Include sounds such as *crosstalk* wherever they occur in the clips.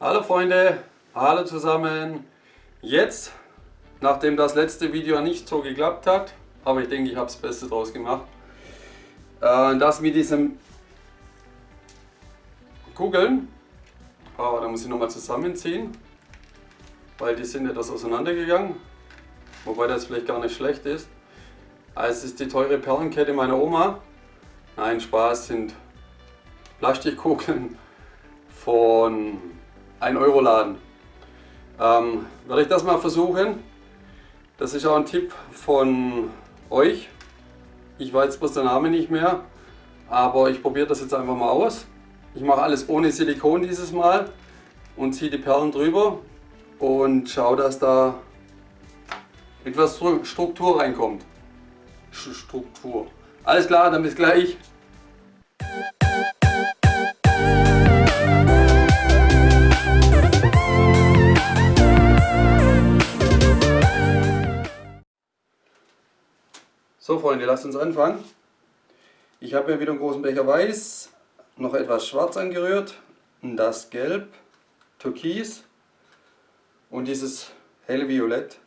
Hallo Freunde, hallo zusammen. Jetzt, nachdem das letzte Video nicht so geklappt hat, aber ich denke, ich habe das Beste draus gemacht, äh, das mit diesem Kugeln, aber da muss ich nochmal zusammenziehen, weil die sind etwas auseinandergegangen, wobei das vielleicht gar nicht schlecht ist. Also es ist die teure Perlenkette meiner Oma. Nein, Spaß sind Plastikkugeln von 1 Euro Laden. Ähm, werde ich das mal versuchen. Das ist auch ein Tipp von euch. Ich weiß bloß der Name nicht mehr, aber ich probiere das jetzt einfach mal aus. Ich mache alles ohne Silikon dieses Mal und ziehe die Perlen drüber und schaue, dass da etwas Struktur reinkommt. Struktur. Alles klar, dann bis gleich. So Freunde, lasst uns anfangen. Ich habe hier wieder einen großen Becher Weiß, noch etwas Schwarz angerührt, das Gelb, Türkis und dieses helle Violett.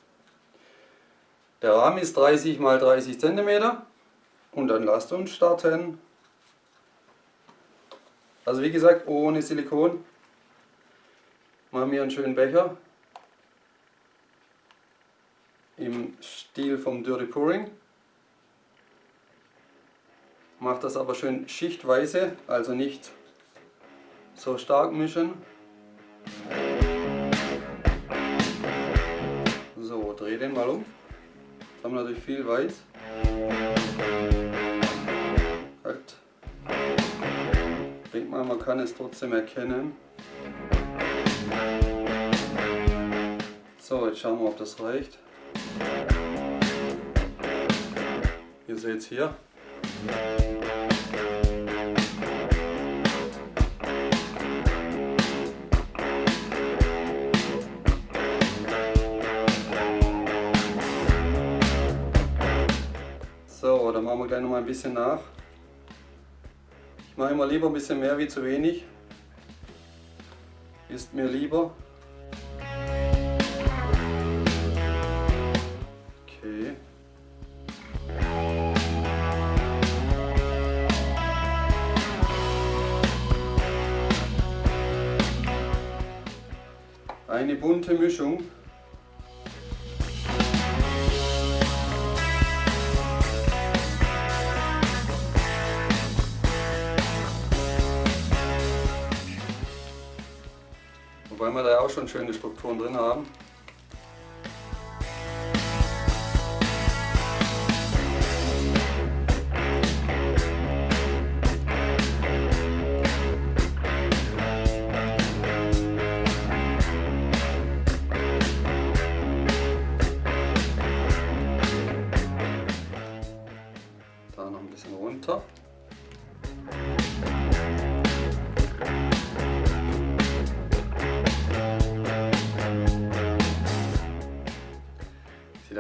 Der Rahmen ist 30 x 30 cm und dann lasst uns starten. Also wie gesagt, ohne Silikon. Machen wir einen schönen Becher im Stil vom Dirty Pouring. Macht das aber schön schichtweise, also nicht so stark mischen. So, dreh den mal um. Jetzt haben wir natürlich viel Weiß. Halt. Ich mal, man kann es trotzdem erkennen. So, jetzt schauen wir, ob das reicht. Ihr seht es hier. Gleich noch mal ein bisschen nach. Ich mache immer lieber ein bisschen mehr wie zu wenig. Ist mir lieber. eine bunte Mischung. Auch schon schöne Strukturen drin haben.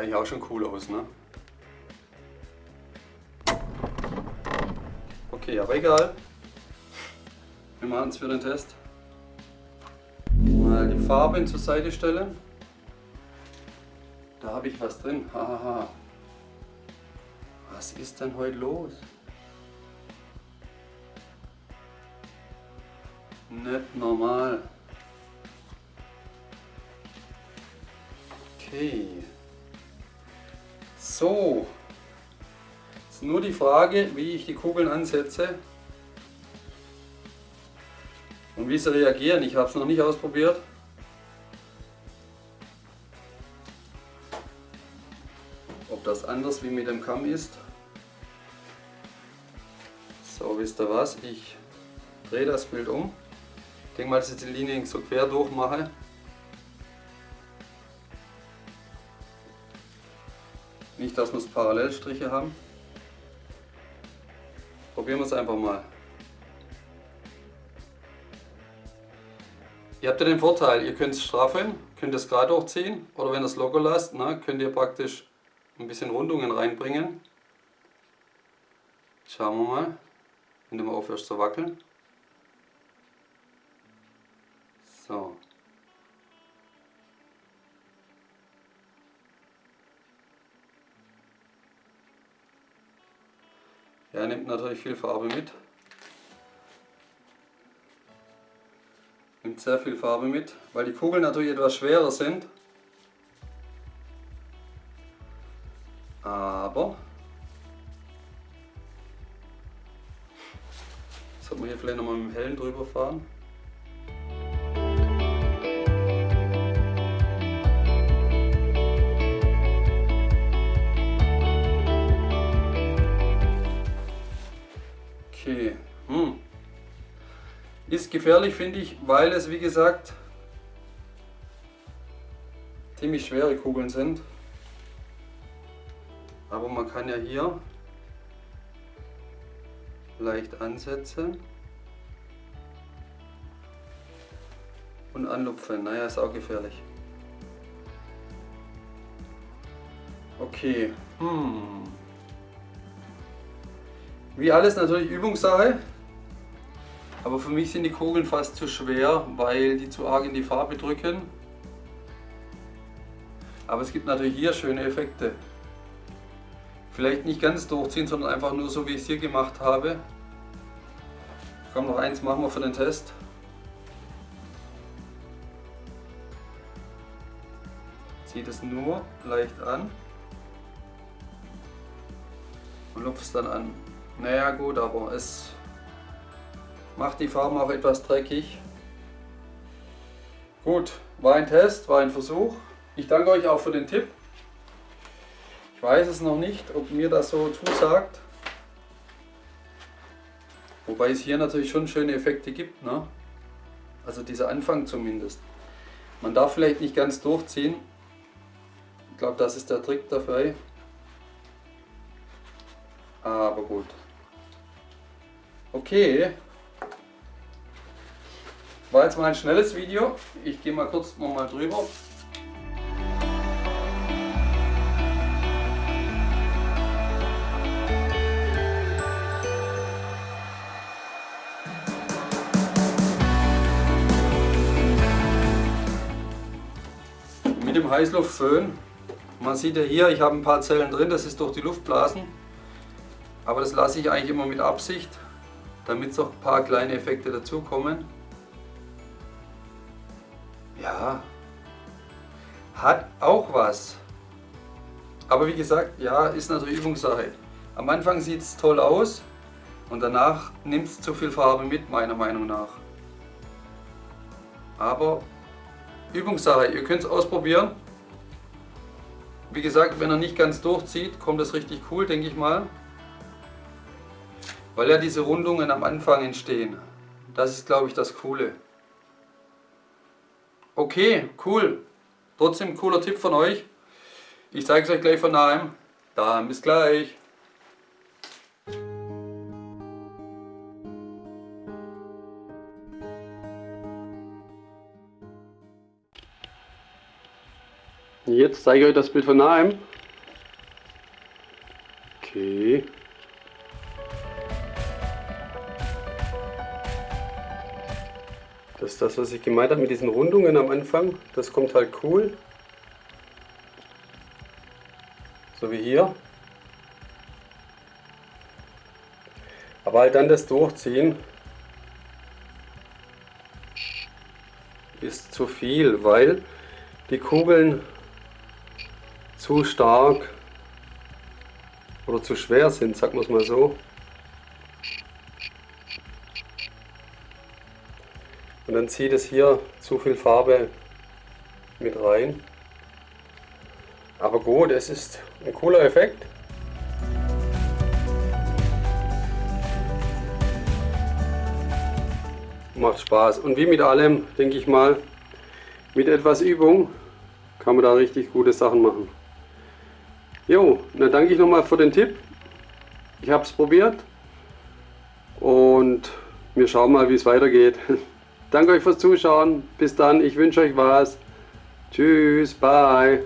Eigentlich auch schon cool aus, ne? Okay, aber egal. Wir machen es für den Test. Mal die Farben zur Seite stellen. Da habe ich was drin. Hahaha. Was ist denn heute los? Nicht normal. Okay. So. Ist nur die Frage, wie ich die Kugeln ansetze. Und wie sie reagieren. Ich habe es noch nicht ausprobiert. Ob das anders wie mit dem Kamm ist. So, wisst ihr was? Ich drehe das Bild um. Ich denke mal, dass ich die Linien so quer durchmache. Nicht, dass wir Parallelstriche haben. Probieren wir es einfach mal. Ihr habt ja den Vorteil, ihr könnt es straffen, könnt es gerade hochziehen oder wenn ihr es locker lasst, na, könnt ihr praktisch ein bisschen Rundungen reinbringen. Schauen wir mal, wenn du mal aufhörst zu wackeln. Der nimmt natürlich viel Farbe mit. Nimmt sehr viel Farbe mit, weil die Kugeln natürlich etwas schwerer sind. Aber sollte man hier vielleicht nochmal mit dem hellen drüber fahren. Ist gefährlich, finde ich, weil es, wie gesagt, ziemlich schwere Kugeln sind. Aber man kann ja hier leicht ansetzen und anlupfen. Naja, ist auch gefährlich. Okay. Hm. Wie alles natürlich Übungssache. Aber für mich sind die Kugeln fast zu schwer, weil die zu arg in die Farbe drücken. Aber es gibt natürlich hier schöne Effekte. Vielleicht nicht ganz durchziehen, sondern einfach nur so wie ich es hier gemacht habe. Komm, noch eins machen wir für den Test. Zieht es nur leicht an und lupft es dann an. Naja gut, aber es macht die Farben auch etwas dreckig. Gut, war ein Test, war ein Versuch. Ich danke euch auch für den Tipp. Ich weiß es noch nicht, ob mir das so zusagt. Wobei es hier natürlich schon schöne Effekte gibt. Ne? Also dieser Anfang zumindest. Man darf vielleicht nicht ganz durchziehen. Ich glaube, das ist der Trick dabei. Aber gut. Okay. War jetzt mal ein schnelles Video. Ich gehe mal kurz noch mal drüber. Mit dem Heißluftföhn. Man sieht ja hier, ich habe ein paar Zellen drin, das ist durch die Luftblasen. Aber das lasse ich eigentlich immer mit Absicht, damit noch ein paar kleine Effekte dazukommen. Ja, hat auch was. Aber wie gesagt, ja, ist natürlich Übungssache. Am Anfang sieht es toll aus und danach nimmt es zu viel Farbe mit, meiner Meinung nach. Aber Übungssache, ihr könnt es ausprobieren. Wie gesagt, wenn er nicht ganz durchzieht, kommt das richtig cool, denke ich mal. Weil ja diese Rundungen am Anfang entstehen. Das ist, glaube ich, das Coole. Okay, cool. Trotzdem cooler Tipp von euch. Ich zeige es euch gleich von nahem. Dann bis gleich. Jetzt zeige ich euch das Bild von nahem. Okay. Das ist das, was ich gemeint habe mit diesen Rundungen am Anfang. Das kommt halt cool. So wie hier. Aber halt dann das Durchziehen ist zu viel, weil die Kugeln zu stark oder zu schwer sind, sagen wir es mal so. Dann zieht es hier zu viel Farbe mit rein. Aber gut, es ist ein cooler Effekt. Macht Spaß. Und wie mit allem, denke ich mal, mit etwas Übung kann man da richtig gute Sachen machen. Jo, dann danke ich nochmal für den Tipp. Ich habe es probiert und wir schauen mal, wie es weitergeht. *laughs* Danke euch fürs Zuschauen. Bis dann. Ich wünsche euch was. Tschüss. Bye.